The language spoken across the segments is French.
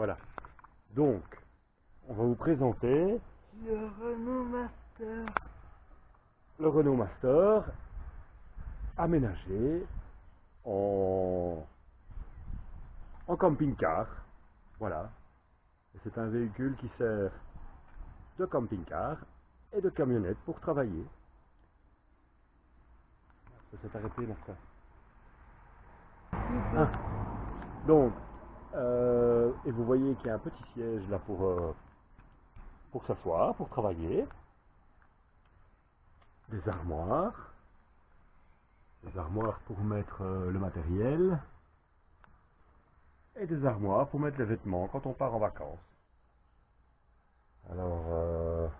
Voilà. Donc, on va vous présenter Le Renault Master. le Renault Master aménagé en, en camping-car. Voilà. C'est un véhicule qui sert de camping-car et de camionnette pour travailler. Ça s'est arrêté, Martin. Ah. Donc, euh, et vous voyez qu'il y a un petit siège là pour, euh, s'asseoir, pour travailler. Des armoires. Des armoires pour mettre euh, le matériel. Et des armoires pour mettre les vêtements quand on part en vacances. Alors,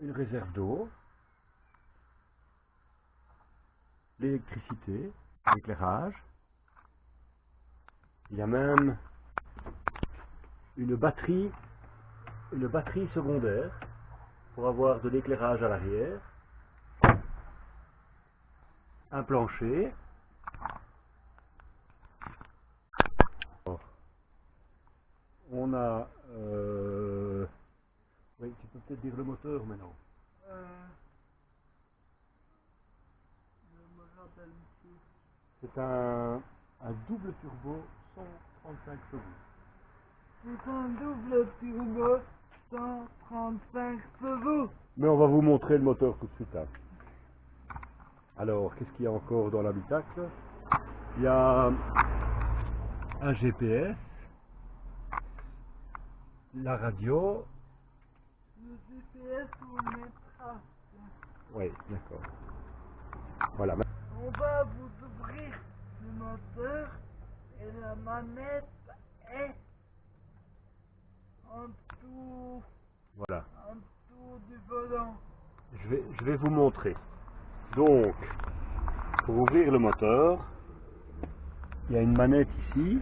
une réserve d'eau. L'électricité, l'éclairage. Il y a même une batterie, une batterie secondaire pour avoir de l'éclairage à l'arrière. Un plancher. On a... euh, Oui, tu peux peut-être dire le moteur maintenant. Euh. C'est un, un double turbo 135 chevaux. C'est un double turbo 135 chevaux. Mais on va vous montrer le moteur tout de suite. hein. Alors, qu'est-ce qu'il y a encore dans l'habitacle? Il y a un GPS, la radio. Le GPS on mettra. Oui, d'accord. Voilà. On va vous ouvrir le moteur et la manette est en dessous, Voilà. en du volant. Je vais, je vais vous montrer. Donc, pour ouvrir le moteur, il y a une manette ici.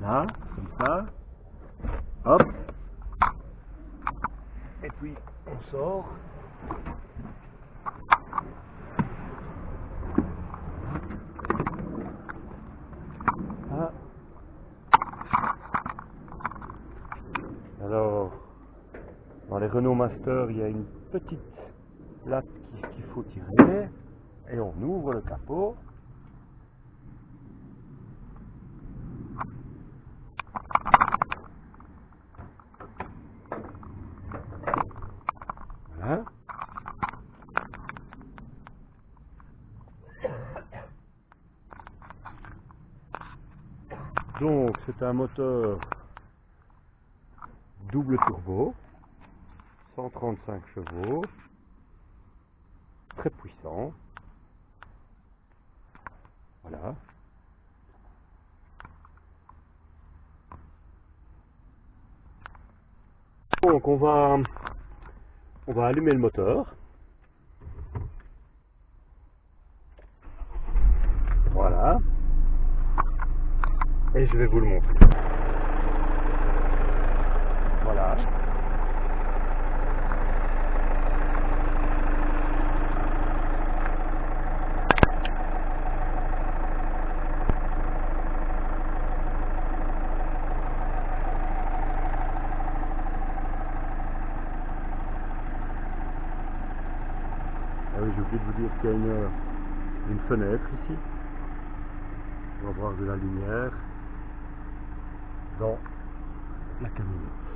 Là, comme ça. Hop. Et puis, on sort. Ah. Alors, dans les Renault Master, il y a une petite qui- qu'il faut tirer et on ouvre le capot. Voilà. Donc c'est un moteur double turbo, 135 chevaux, très puissant. Voilà. Donc on va on va allumer le moteur. Voilà. Et je vais vous le montrer. Voilà. Ah oui, j'ai oublié de vous dire qu'il y a une, une fenêtre ici. On va voir de la lumière dans la camionnette.